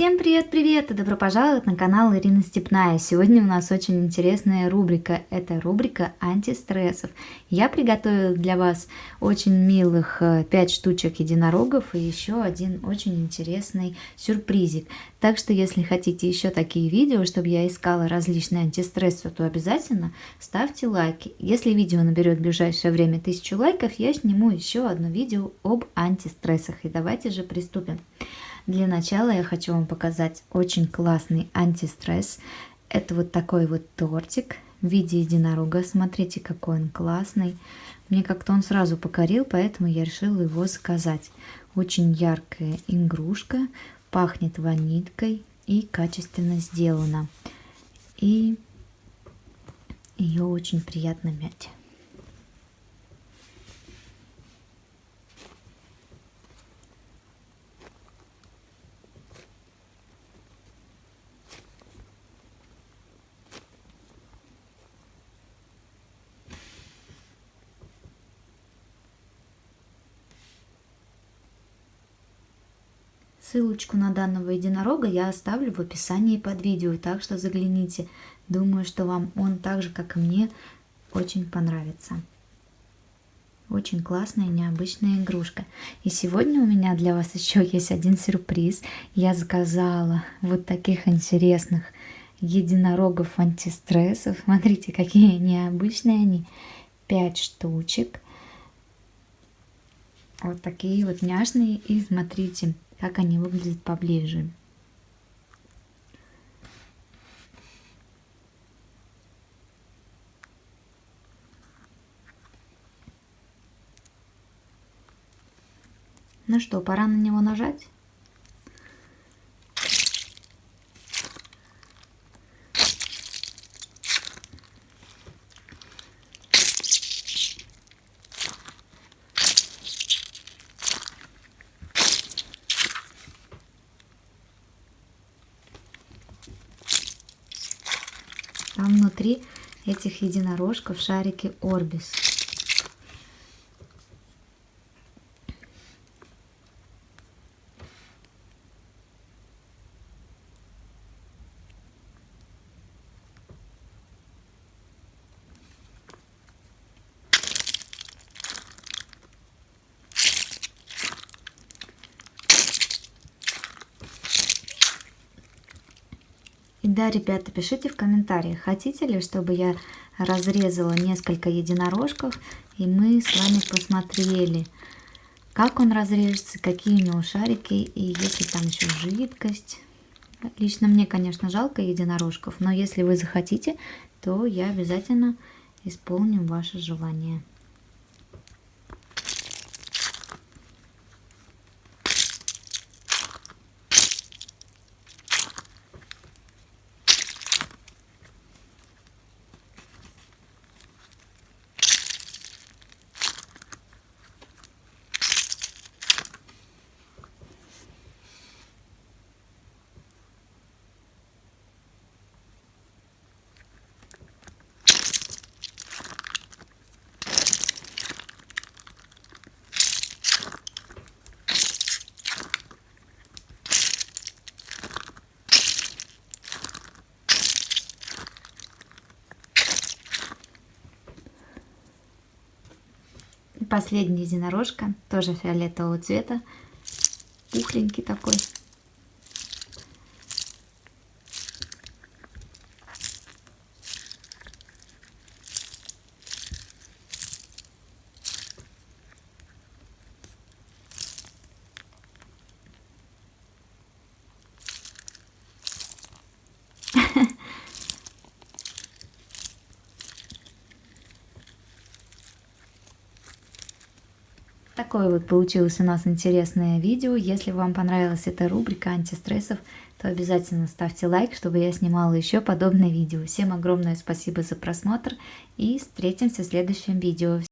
Всем привет-привет и добро пожаловать на канал Ирина Степная. Сегодня у нас очень интересная рубрика. Это рубрика антистрессов. Я приготовила для вас очень милых 5 э, штучек единорогов и еще один очень интересный сюрпризик. Так что если хотите еще такие видео, чтобы я искала различные антистрессы, то обязательно ставьте лайки. Если видео наберет в ближайшее время 1000 лайков, я сниму еще одно видео об антистрессах. И давайте же приступим. Для начала я хочу вам показать очень классный антистресс. Это вот такой вот тортик в виде единорога. Смотрите, какой он классный. Мне как-то он сразу покорил, поэтому я решила его заказать. Очень яркая игрушка, пахнет ванилькой и качественно сделана. И ее очень приятно мять. Ссылочку на данного единорога я оставлю в описании под видео, так что загляните. Думаю, что вам он так же, как и мне, очень понравится. Очень классная необычная игрушка. И сегодня у меня для вас еще есть один сюрприз. Я заказала вот таких интересных единорогов антистрессов. Смотрите, какие необычные они. Пять штучек. Вот такие вот няшные. И смотрите, как они выглядят поближе. Ну что, пора на него нажать? Там внутри этих единорожков шарики Орбис. И да, ребята, пишите в комментариях, хотите ли, чтобы я разрезала несколько единорожков, и мы с вами посмотрели, как он разрежется, какие у него шарики, и если там еще жидкость. Лично мне, конечно, жалко единорожков, но если вы захотите, то я обязательно исполню ваше желание. Последний единорожка, тоже фиолетового цвета, пухленький такой. Такое вот получилось у нас интересное видео. Если вам понравилась эта рубрика антистрессов, то обязательно ставьте лайк, чтобы я снимала еще подобное видео. Всем огромное спасибо за просмотр и встретимся в следующем видео.